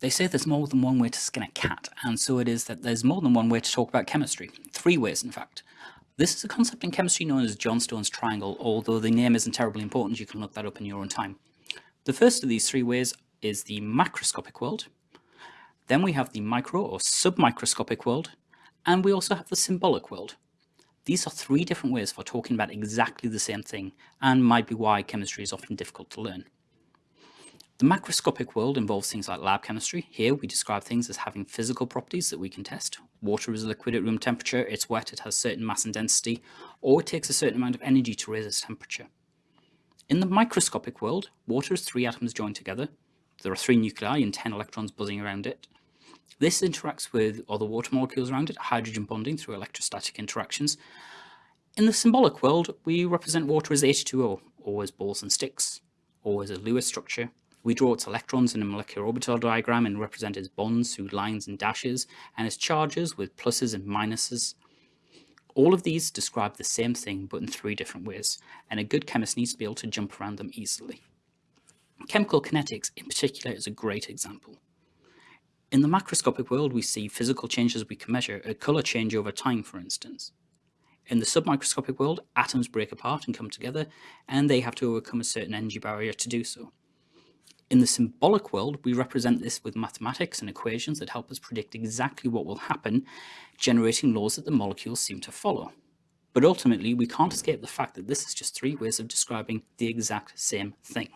They say there's more than one way to skin a cat, and so it is that there's more than one way to talk about chemistry. Three ways, in fact. This is a concept in chemistry known as Johnstone's triangle, although the name isn't terribly important, you can look that up in your own time. The first of these three ways is the macroscopic world. Then we have the micro or submicroscopic world, and we also have the symbolic world. These are three different ways for talking about exactly the same thing, and might be why chemistry is often difficult to learn. The macroscopic world involves things like lab chemistry. Here we describe things as having physical properties that we can test. Water is a liquid at room temperature, it's wet, it has certain mass and density, or it takes a certain amount of energy to raise its temperature. In the microscopic world, water is three atoms joined together. There are three nuclei and 10 electrons buzzing around it. This interacts with other water molecules around it, hydrogen bonding through electrostatic interactions. In the symbolic world, we represent water as H2O, or as balls and sticks, or as a Lewis structure, we draw its electrons in a molecular orbital diagram and represent its bonds through lines and dashes, and its charges with pluses and minuses. All of these describe the same thing, but in three different ways, and a good chemist needs to be able to jump around them easily. Chemical kinetics, in particular, is a great example. In the macroscopic world, we see physical changes we can measure, a colour change over time, for instance. In the submicroscopic world, atoms break apart and come together, and they have to overcome a certain energy barrier to do so. In the symbolic world, we represent this with mathematics and equations that help us predict exactly what will happen, generating laws that the molecules seem to follow. But ultimately, we can't escape the fact that this is just three ways of describing the exact same thing.